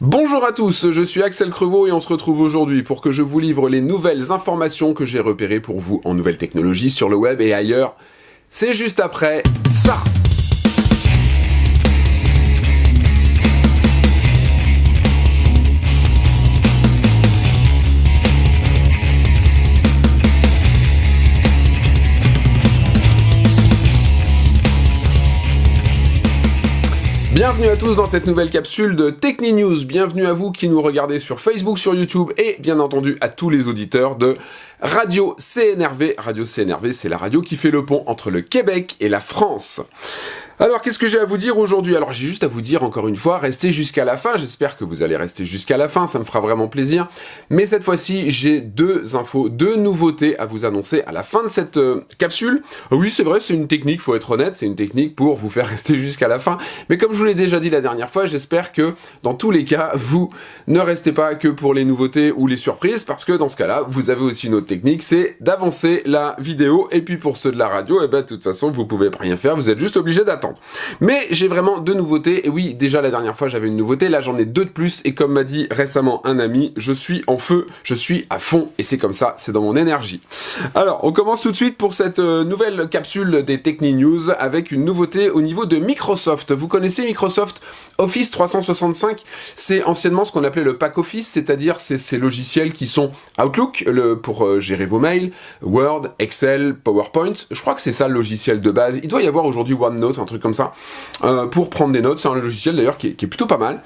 Bonjour à tous, je suis Axel Crevaux et on se retrouve aujourd'hui pour que je vous livre les nouvelles informations que j'ai repérées pour vous en nouvelles technologies sur le web et ailleurs. C'est juste après ça Bienvenue à tous dans cette nouvelle capsule de Techni News. Bienvenue à vous qui nous regardez sur Facebook, sur YouTube et bien entendu à tous les auditeurs de Radio CNRV. Radio CNRV, c'est la radio qui fait le pont entre le Québec et la France. Alors, qu'est-ce que j'ai à vous dire aujourd'hui? Alors, j'ai juste à vous dire, encore une fois, restez jusqu'à la fin. J'espère que vous allez rester jusqu'à la fin, ça me fera vraiment plaisir. Mais cette fois-ci, j'ai deux infos, deux nouveautés à vous annoncer à la fin de cette euh, capsule. Oui, c'est vrai, c'est une technique, faut être honnête, c'est une technique pour vous faire rester jusqu'à la fin. Mais comme je vous l'ai déjà dit la dernière fois, j'espère que, dans tous les cas, vous ne restez pas que pour les nouveautés ou les surprises, parce que dans ce cas-là, vous avez aussi une autre technique, c'est d'avancer la vidéo. Et puis pour ceux de la radio, eh ben, de toute façon, vous pouvez rien faire, vous êtes juste obligé d'attendre. Mais j'ai vraiment deux nouveautés, et oui, déjà la dernière fois j'avais une nouveauté, là j'en ai deux de plus, et comme m'a dit récemment un ami, je suis en feu, je suis à fond, et c'est comme ça, c'est dans mon énergie. Alors, on commence tout de suite pour cette euh, nouvelle capsule des Techni News, avec une nouveauté au niveau de Microsoft. Vous connaissez Microsoft Office 365 C'est anciennement ce qu'on appelait le pack Office, c'est-à-dire ces logiciels qui sont Outlook, pour euh, gérer vos mails, Word, Excel, PowerPoint, je crois que c'est ça le logiciel de base. Il doit y avoir aujourd'hui OneNote, un truc comme ça, euh, pour prendre des notes. C'est un logiciel d'ailleurs qui, qui, est plutôt pas mal.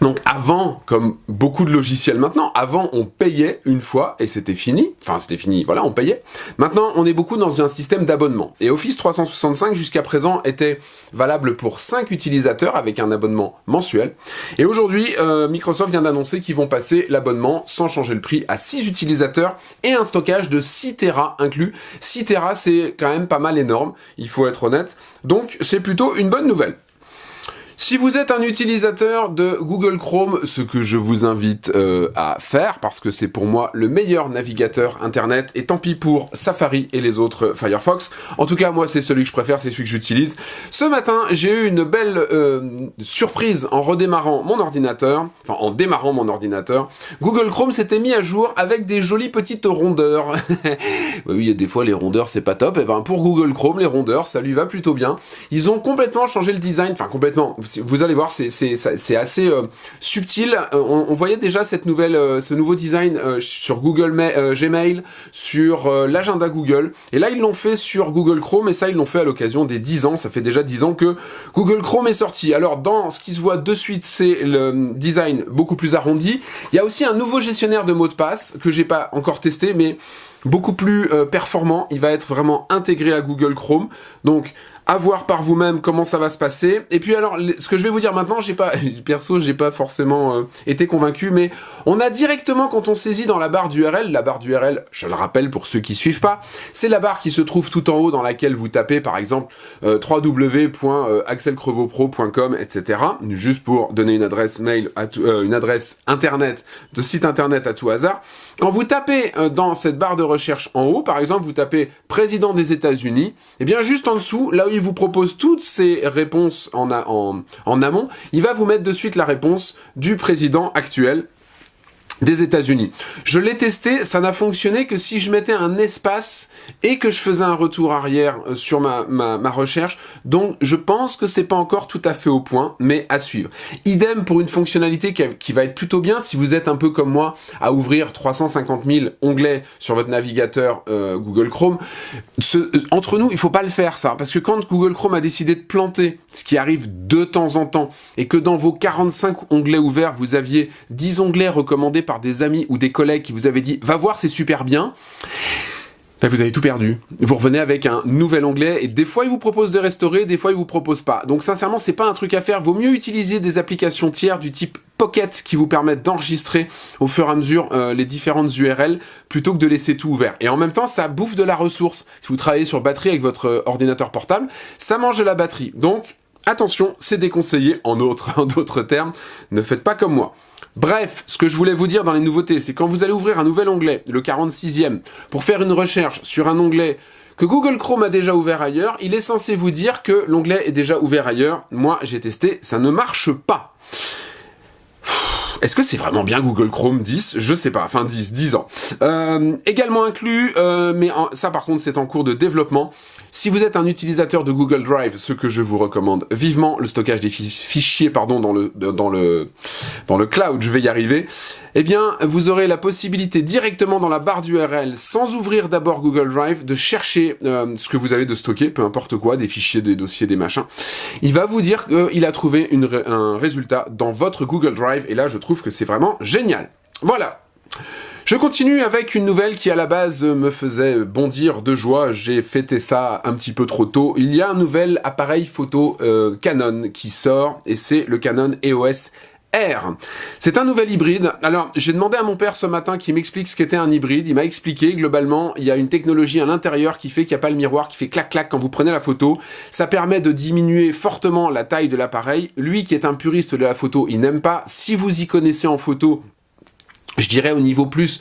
Donc avant, comme beaucoup de logiciels maintenant, avant on payait une fois et c'était fini. Enfin c'était fini, voilà, on payait. Maintenant on est beaucoup dans un système d'abonnement. Et Office 365 jusqu'à présent était valable pour 5 utilisateurs avec un abonnement mensuel. Et aujourd'hui, euh, Microsoft vient d'annoncer qu'ils vont passer l'abonnement sans changer le prix à 6 utilisateurs et un stockage de 6 Tera inclus. 6 Tera c'est quand même pas mal énorme, il faut être honnête. Donc c'est plutôt une bonne nouvelle. Si vous êtes un utilisateur de Google Chrome, ce que je vous invite euh, à faire, parce que c'est pour moi le meilleur navigateur internet, et tant pis pour Safari et les autres Firefox, en tout cas moi c'est celui que je préfère, c'est celui que j'utilise. Ce matin j'ai eu une belle euh, surprise en redémarrant mon ordinateur, enfin en démarrant mon ordinateur. Google Chrome s'était mis à jour avec des jolies petites rondeurs. oui, des fois les rondeurs c'est pas top, et ben pour Google Chrome les rondeurs ça lui va plutôt bien. Ils ont complètement changé le design, enfin complètement vous allez voir, c'est assez euh, subtil. Euh, on, voyait déjà cette nouvelle, euh, ce nouveau design sur Google Gmail, sur l'agenda Google. Et là, ils l'ont fait sur Google Chrome, et ça, ils l'ont fait à l'occasion des 10 ans. Ça fait déjà 10 ans que Google Chrome est sorti. Alors, dans ce qui se voit de suite, c'est le design beaucoup plus arrondi. Il y a aussi un nouveau gestionnaire de mots de passe que j'ai pas encore testé, mais beaucoup plus performant. Il va être vraiment intégré à Google Chrome. Donc, à voir par vous-même comment ça va se passer. Et puis alors, ce que je vais vous dire maintenant, j'ai pas, perso, j'ai pas forcément euh, été convaincu, mais on a directement quand on saisit dans la barre d'URL, la barre d'URL, je le rappelle pour ceux qui suivent pas, c'est la barre qui se trouve tout en haut dans laquelle vous tapez par exemple euh, www.axelcrevopro.com, etc. Juste pour donner une adresse mail, euh, une adresse internet, de site internet à tout hasard. Quand vous tapez dans cette barre de recherche en haut, par exemple, vous tapez président des États-Unis, et eh bien juste en dessous, là où il vous propose toutes ces réponses en, en, en amont, il va vous mettre de suite la réponse du président actuel des États-Unis. Je l'ai testé, ça n'a fonctionné que si je mettais un espace et que je faisais un retour arrière euh, sur ma, recherche. Donc je pense que c'est pas encore tout à fait au point, mais à suivre. Idem pour une fonctionnalité qui, va être plutôt bien si vous êtes un peu comme moi à ouvrir 350 000 onglets sur votre navigateur euh, Google Chrome. Euh, entre nous, il faut pas le faire ça, parce que quand Google Chrome a décidé de planter, ce qui arrive de temps en temps, et que dans vos 45 onglets ouverts, vous aviez 10 onglets recommandés par des amis ou des collègues qui vous avaient dit va voir c'est super bien, ben vous avez tout perdu. Vous revenez avec un nouvel onglet et des fois il vous propose de restaurer, des fois il vous propose pas. Donc sincèrement c'est pas un truc à faire. Vaut mieux utiliser des applications tiers du type Pocket qui vous permettent d'enregistrer au fur et à mesure euh, les différentes URL plutôt que de laisser tout ouvert. Et en même temps ça bouffe de la ressource. Si vous travaillez sur batterie avec votre euh, ordinateur portable, ça mange de la batterie. Donc attention, c'est déconseillé en d'autres termes. Ne faites pas comme moi. Bref, ce que je voulais vous dire dans les nouveautés, c'est quand vous allez ouvrir un nouvel onglet, le 46e, pour faire une recherche sur un onglet que Google Chrome a déjà ouvert ailleurs, il est censé vous dire que l'onglet est déjà ouvert ailleurs. Moi, j'ai testé, ça ne marche pas. Est-ce que c'est vraiment bien Google Chrome 10 Je sais pas, enfin 10, 10 ans. Euh, également inclus, euh, mais ça par contre c'est en cours de développement. Si vous êtes un utilisateur de Google Drive, ce que je vous recommande vivement, le stockage des fichiers pardon, dans, le, dans, le, dans le cloud, je vais y arriver, eh bien vous aurez la possibilité directement dans la barre d'URL, sans ouvrir d'abord Google Drive, de chercher euh, ce que vous avez de stocker, peu importe quoi, des fichiers, des dossiers, des machins. Il va vous dire qu'il a trouvé un résultat dans votre Google Drive, et là je trouve que c'est vraiment génial. Voilà. Je continue avec une nouvelle qui à la base me faisait bondir de joie, j'ai fêté ça un petit peu trop tôt. Il y a un nouvel appareil photo euh, Canon qui sort et c'est le Canon EOS R. C'est un nouvel hybride. Alors, j'ai demandé à mon père ce matin qui m'explique ce qu'était un hybride. Il m'a expliqué, globalement, il y a une technologie à l'intérieur qui fait qu'il n'y a pas le miroir, qui fait clac-clac quand vous prenez la photo. Ça permet de diminuer fortement la taille de l'appareil. Lui qui est un puriste de la photo, il n'aime pas. Si vous y connaissez en photo, je dirais au niveau plus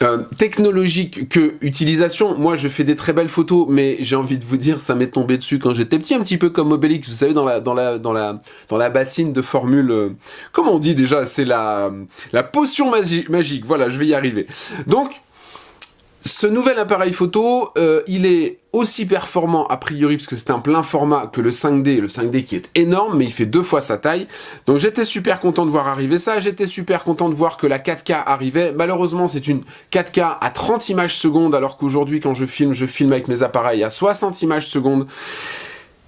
euh, technologique que utilisation. Moi, je fais des très belles photos, mais j'ai envie de vous dire, ça m'est tombé dessus quand j'étais petit, un petit peu comme Obélix, vous savez, dans la dans la dans la dans la bassine de formule. Euh, comment on dit déjà C'est la la potion magique. Voilà, je vais y arriver. Donc ce nouvel appareil photo, euh, il est aussi performant a priori, parce que c'est un plein format, que le 5D, le 5D qui est énorme, mais il fait deux fois sa taille. Donc j'étais super content de voir arriver ça, j'étais super content de voir que la 4K arrivait. Malheureusement, c'est une 4K à 30 images secondes, alors qu'aujourd'hui, quand je filme, je filme avec mes appareils à 60 images secondes.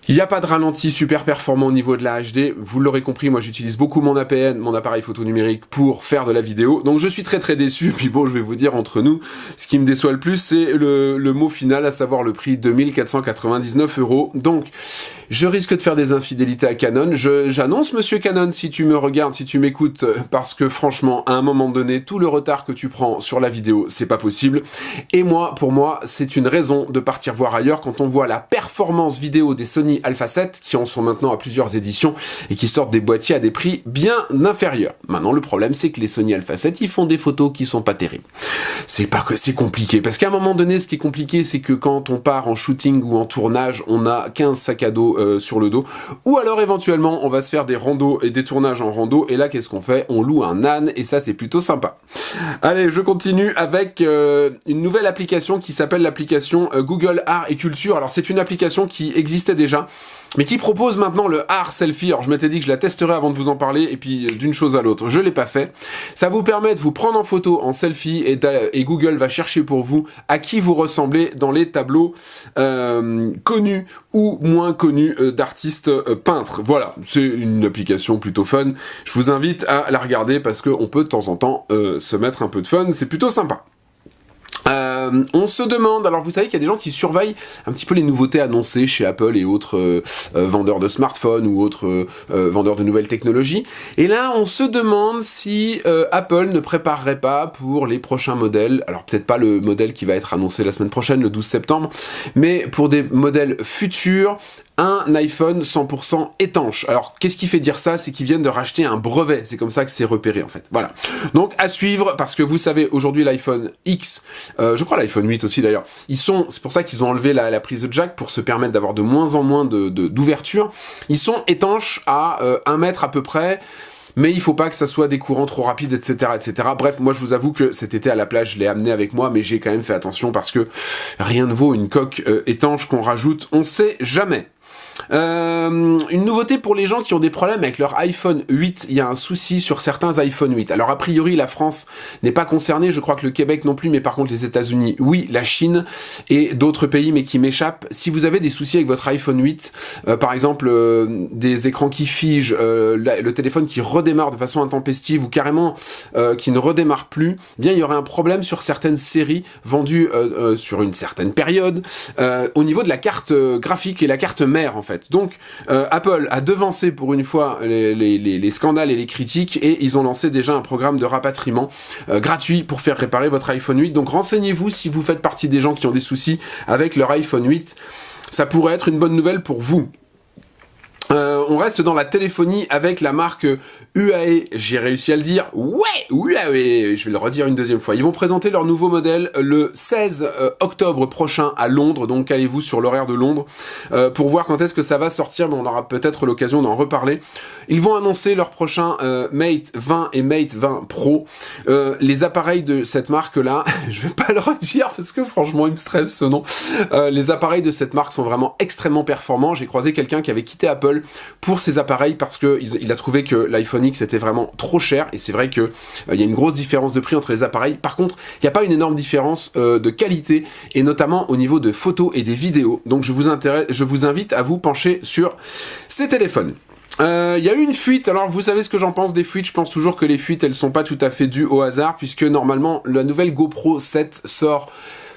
Il n'y a pas de ralenti super performant au niveau de la HD. Vous l'aurez compris, moi j'utilise beaucoup mon APN, mon appareil photo numérique, pour faire de la vidéo. Donc je suis très très déçu. Puis bon, je vais vous dire entre nous, ce qui me déçoit le plus, c'est le, mot final, à savoir le prix 2499 euros. Donc je risque de faire des infidélités à Canon. J'annonce, monsieur Canon, si tu me regardes, si tu m'écoutes, parce que franchement, à un moment donné, tout le retard que tu prends sur la vidéo, c'est pas possible. Et moi, pour moi, c'est une raison de partir voir ailleurs quand on voit la performance vidéo des Sony Alpha 7, qui en sont maintenant à plusieurs éditions, et qui sortent des boîtiers à des prix bien inférieurs. Maintenant, le problème, c'est que les Sony Alpha 7, ils font des photos qui sont pas terribles. C'est pas que c'est compliqué, parce qu'à un moment donné, ce qui est compliqué, c'est que quand on part en shooting ou en tournage, on a 15 sacs à dos euh, sur le dos. Ou alors éventuellement, on va se faire des randos et des tournages en rando. Et là, qu'est-ce qu'on fait? On loue un âne et ça, c'est plutôt sympa. Allez, je continue avec euh, une nouvelle application qui s'appelle l'application euh, Google Art et Culture. Alors, c'est une application qui existait déjà mais qui propose maintenant le art selfie. Alors je m'étais dit que je la testerais avant de vous en parler, et puis d'une chose à l'autre, je l'ai pas fait. Ça vous permet de vous prendre en photo en selfie, et, Google va chercher pour vous à qui vous ressemblez dans les tableaux euh, connus ou moins connus euh, d'artistes euh, peintres. Voilà, c'est une application plutôt fun. Je vous invite à la regarder parce qu'on peut de temps en temps se mettre un peu de fun, c'est plutôt sympa. Euh, on se demande, alors vous savez qu'il y a des gens qui surveillent un petit peu les nouveautés annoncées chez Apple et autres euh, euh, vendeurs de smartphones ou autres vendeurs de nouvelles technologies. Et là, on se demande si Apple ne préparerait pas pour les prochains modèles, alors peut-être pas le modèle qui va être annoncé la semaine prochaine, le 12 septembre, mais pour des modèles futurs, un iPhone 100% étanche. Alors, qu'est-ce qui fait dire ça? C'est qu'ils viennent de racheter un brevet. C'est comme ça que c'est repéré, en fait. Voilà. Donc, à suivre, parce que vous savez, aujourd'hui, l'iPhone X, euh, je crois l'iPhone 8 aussi, d'ailleurs, ils sont, c'est pour ça qu'ils ont enlevé la, prise de jack pour se permettre d'avoir de moins en moins de d'ouverture. ils sont étanches à euh, un mètre à peu près mais il faut pas que ça soit des courants trop rapides, etc., etc. Bref, moi je vous avoue que cet été à la plage, je l'ai amené avec moi, mais j'ai quand même fait attention parce que rien ne vaut une coque euh, étanche qu'on rajoute, on sait jamais. Euh, une nouveauté pour les gens qui ont des problèmes avec leur iPhone 8, il y a un souci sur certains iPhone 8. Alors a priori la France n'est pas concernée, je crois que le Québec non plus, mais par contre les États-Unis, oui, la Chine et d'autres pays mais qui m'échappent. Si vous avez des soucis avec votre iPhone 8, euh, par exemple euh, des écrans qui figent, le téléphone qui redémarre de façon intempestive ou carrément qui ne redémarre plus, eh bien il y aurait un problème sur certaines séries vendues sur une certaine période au niveau de la carte graphique et la carte mère en fait. Donc euh, Apple a devancé pour une fois les, scandales et les critiques et ils ont lancé déjà un programme de rapatriement euh, gratuit pour faire réparer votre iPhone 8. Donc renseignez-vous si vous faites partie des gens qui ont des soucis avec leur iPhone 8. Ça pourrait être une bonne nouvelle pour vous. Euh, on reste dans la téléphonie avec la marque UAE, j'ai réussi à le dire, ouais, UAE, je vais le redire une deuxième fois. Ils vont présenter leur nouveau modèle le 16 euh, octobre prochain à Londres, donc allez-vous sur l'horaire de Londres euh, pour voir quand est-ce que ça va sortir, mais on aura peut-être l'occasion d'en reparler. Ils vont annoncer leur prochain Mate 20 et Mate 20 Pro. les appareils de cette marque-là, je vais pas le redire parce que franchement il me stresse ce nom. les appareils de cette marque sont vraiment extrêmement performants. J'ai croisé quelqu'un qui avait quitté Apple pour ces appareils parce que il a trouvé que l'iPhone X était vraiment trop cher et c'est vrai que euh, il y a une grosse différence de prix entre les appareils. Par contre, il n'y a pas une énorme différence euh, de qualité et notamment au niveau de photos et des vidéos. Donc je vous, je vous invite à vous pencher sur ces téléphones. Euh, il y a eu une fuite, alors vous savez ce que j'en pense des fuites, je pense toujours que les fuites elles sont pas tout à fait dues au hasard puisque normalement la nouvelle GoPro 7 sort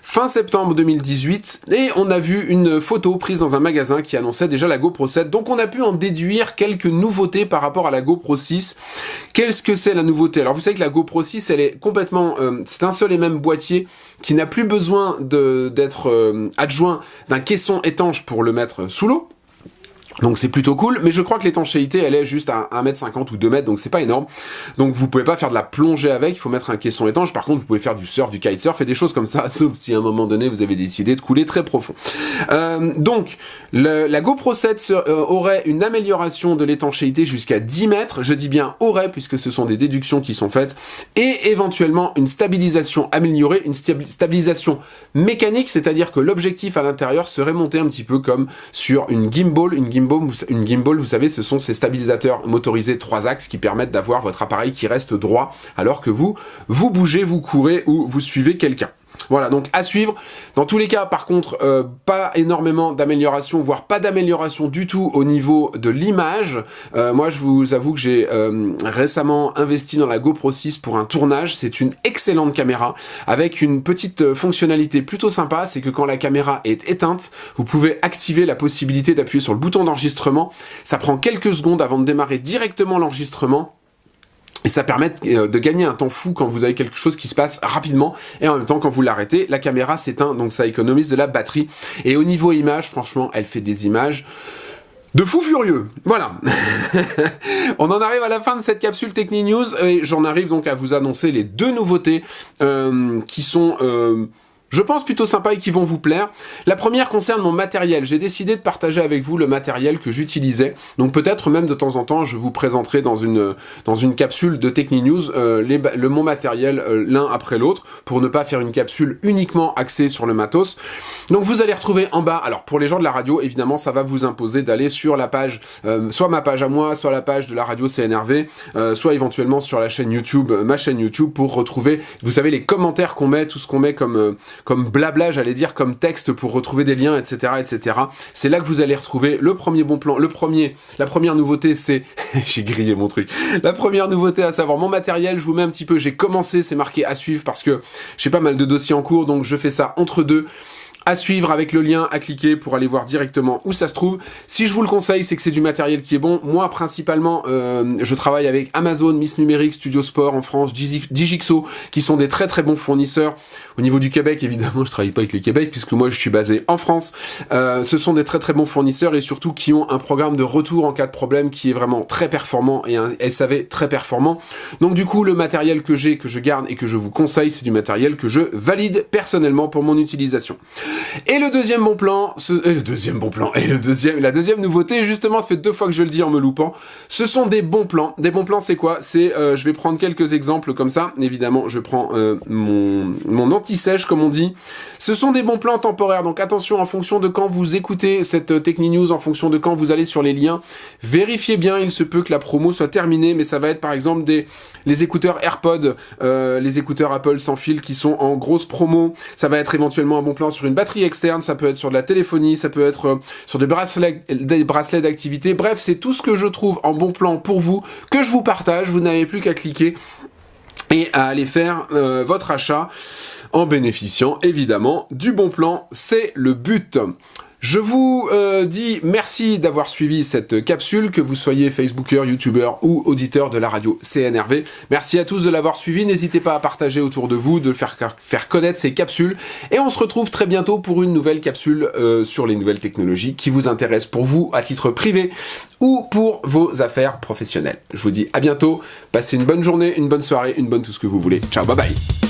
fin septembre 2018 et on a vu une photo prise dans un magasin qui annonçait déjà la GoPro 7 donc on a pu en déduire quelques nouveautés par rapport à la GoPro 6 qu'est-ce que c'est la nouveauté? Alors vous savez que la GoPro 6 elle est complètement euh, c'est un seul et même boîtier qui n'a plus besoin d'être euh, adjoint d'un caisson étanche pour le mettre sous l'eau donc c'est plutôt cool, mais je crois que l'étanchéité elle est juste à 1m50 ou 2m, donc c'est pas énorme. Donc vous pouvez pas faire de la plongée avec, il faut mettre un caisson étanche. Par contre vous pouvez faire du surf, du kitesurf et des choses comme ça, sauf si à un moment donné vous avez décidé de couler très profond. Euh, donc la GoPro 7 euh, aurait une amélioration de l'étanchéité jusqu'à 10 mètres, je dis bien aurait puisque ce sont des déductions qui sont faites, et éventuellement une stabilisation améliorée, une stabilisation mécanique, c'est-à-dire que l'objectif à l'intérieur serait monté un petit peu comme sur une gimbal, une gimbal une gimbal, vous savez, ce sont ces stabilisateurs motorisés trois axes qui permettent d'avoir votre appareil qui reste droit alors que vous, vous bougez, vous courez ou vous suivez quelqu'un. Voilà, donc à suivre. Dans tous les cas, par contre, euh, pas énormément d'amélioration, voire pas d'amélioration du tout au niveau de l'image. Euh, moi, je vous avoue que j'ai euh, récemment investi dans la GoPro 6 pour un tournage. C'est une excellente caméra avec une petite fonctionnalité plutôt sympa, c'est que quand la caméra est éteinte, vous pouvez activer la possibilité d'appuyer sur le bouton d'enregistrement. Ça prend quelques secondes avant de démarrer directement l'enregistrement et ça permet euh, de gagner un temps fou quand vous avez quelque chose qui se passe rapidement et en même temps quand vous l'arrêtez, la caméra s'éteint donc ça économise de la batterie. Et au niveau image, franchement, elle fait des images de fou furieux. Voilà. On en arrive à la fin de cette capsule Techni News et j'en arrive donc à vous annoncer les deux nouveautés euh, qui sont... Euh, je pense plutôt sympa et qui vont vous plaire. La première concerne mon matériel. J'ai décidé de partager avec vous le matériel que j'utilisais. Donc peut-être même de temps en temps, je vous présenterai dans une, dans une capsule de Techni News euh, le, mon matériel euh, l'un après l'autre pour ne pas faire une capsule uniquement axée sur le matos. Donc vous allez retrouver en bas, alors pour les gens de la radio, évidemment, ça va vous imposer d'aller sur la page, euh, soit ma page à moi, soit la page de la radio CNRV, soit éventuellement sur la chaîne YouTube, ma chaîne YouTube pour retrouver, vous savez, les commentaires qu'on met, tout ce qu'on met comme comme blabla, j'allais dire, comme texte pour retrouver des liens, etc., etc. C'est là que vous allez retrouver le premier bon plan. Le premier, la première nouveauté, c'est, j'ai grillé mon truc. La première nouveauté, à savoir mon matériel. Je vous mets un petit peu. J'ai commencé, c'est marqué à suivre parce que j'ai pas mal de dossiers en cours, donc je fais ça entre deux à suivre avec le lien à cliquer pour aller voir directement où ça se trouve. Si je vous le conseille, c'est que c'est du matériel qui est bon. Moi, principalement, euh, je travaille avec Amazon, Miss Numérique, Studio Sport en France, Digixo, qui sont des très très bons fournisseurs. Au niveau du Québec, évidemment, je travaille pas avec le Québec puisque moi je suis basé en France. Euh, ce sont des très très bons fournisseurs et surtout qui ont un programme de retour en cas de problème qui est vraiment très performant et un SAV très performant. Donc du coup, le matériel que j'ai, que je garde et que je vous conseille, c'est du matériel que je valide personnellement pour mon utilisation. Et le deuxième bon plan, et le deuxième bon plan, et le deuxième, la deuxième nouveauté, justement, ça fait deux fois que je le dis en me loupant, ce sont des bons plans. Des bons plans, c'est quoi? C'est, euh, je vais prendre quelques exemples comme ça. Évidemment, je prends euh, mon, mon anti-sèche, comme on dit. Ce sont des bons plans temporaires, donc attention, en fonction de quand vous écoutez cette euh, Techni News, en fonction de quand vous allez sur les liens, vérifiez bien, il se peut que la promo soit terminée, mais ça va être par exemple des les écouteurs AirPods, les écouteurs Apple sans fil qui sont en grosse promo. Ça va être éventuellement un bon plan sur une batterie externe, ça peut être sur de la téléphonie, ça peut être euh, sur des bracelets, des bracelets d'activité. Bref, c'est tout ce que je trouve en bon plan pour vous, que je vous partage. Vous n'avez plus qu'à cliquer et à aller faire euh, votre achat en bénéficiant évidemment du bon plan. C'est le but. Je vous euh, dis merci d'avoir suivi cette capsule, que vous soyez Facebooker, YouTuber ou auditeur de la radio CNRV. Merci à tous de l'avoir suivi. N'hésitez pas à partager autour de vous, de faire, faire connaître ces capsules. Et on se retrouve très bientôt pour une nouvelle capsule euh, sur les nouvelles technologies qui vous intéresse pour vous à titre privé ou pour vos affaires professionnelles. Je vous dis à bientôt. Passez une bonne journée, une bonne soirée, une bonne tout ce que vous voulez. Ciao, bye bye